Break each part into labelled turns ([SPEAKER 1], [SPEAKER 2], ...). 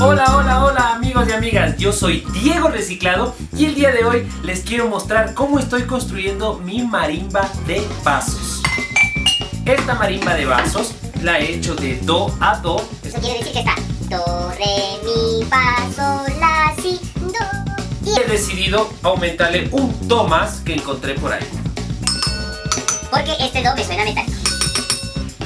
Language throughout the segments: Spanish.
[SPEAKER 1] Hola, hola, hola amigos y amigas, yo soy Diego Reciclado y el día de hoy les quiero mostrar cómo estoy construyendo mi marimba de vasos. Esta marimba de vasos la he hecho de do a do.
[SPEAKER 2] Eso quiere decir que está do, re, mi, fa, sol, la, si, do.
[SPEAKER 1] Y he decidido aumentarle un do más que encontré por ahí.
[SPEAKER 2] Porque este do me suena metálico.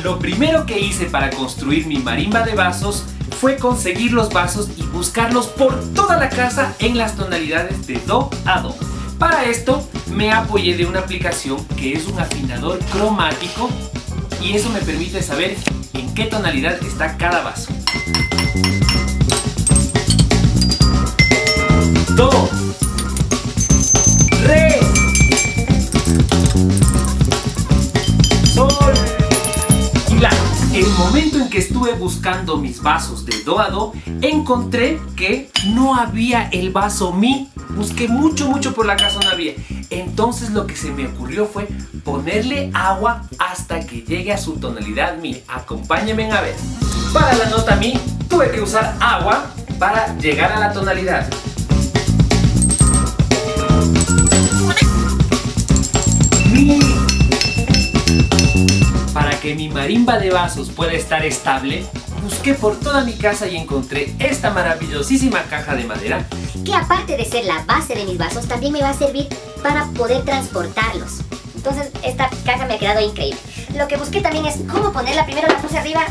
[SPEAKER 1] Lo primero que hice para construir mi marimba de vasos fue conseguir los vasos y buscarlos por toda la casa en las tonalidades de do a do. Para esto me apoyé de una aplicación que es un afinador cromático y eso me permite saber en qué tonalidad está cada vaso. El momento en que estuve buscando mis vasos de do a do, encontré que no había el vaso mi. Busqué mucho, mucho por la casa, no había. Entonces lo que se me ocurrió fue ponerle agua hasta que llegue a su tonalidad mi. Acompáñenme a ver. Para la nota mi, tuve que usar agua para llegar a la tonalidad. Mi marimba de vasos pueda estar estable, busqué por toda mi casa y encontré esta maravillosísima caja de madera
[SPEAKER 2] Que aparte de ser la base de mis vasos, también me va a servir para poder transportarlos. Entonces esta caja me ha quedado increíble. Lo que busqué también es cómo ponerla. Primero la puse arriba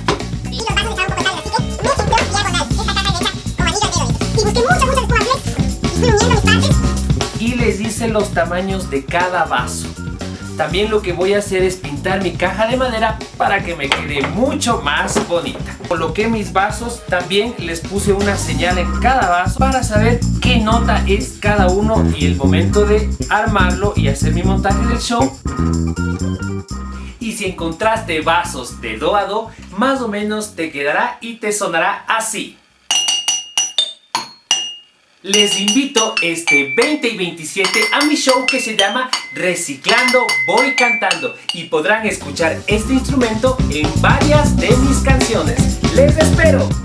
[SPEAKER 2] y los vasos estaban un poco así que diagonal. Esta caja hecha anillo dedo. Y busqué muchas, muchas espumas y fui uniendo mis partes.
[SPEAKER 1] y les hice los tamaños de cada vaso. También lo que voy a hacer es pintar mi caja de madera para que me quede mucho más bonita. Coloqué mis vasos, también les puse una señal en cada vaso para saber qué nota es cada uno y el momento de armarlo y hacer mi montaje del show. Y si encontraste vasos de do a do, más o menos te quedará y te sonará así. Les invito este 20 y 27 a mi show que se llama Reciclando Voy Cantando y podrán escuchar este instrumento en varias de mis canciones. ¡Les espero!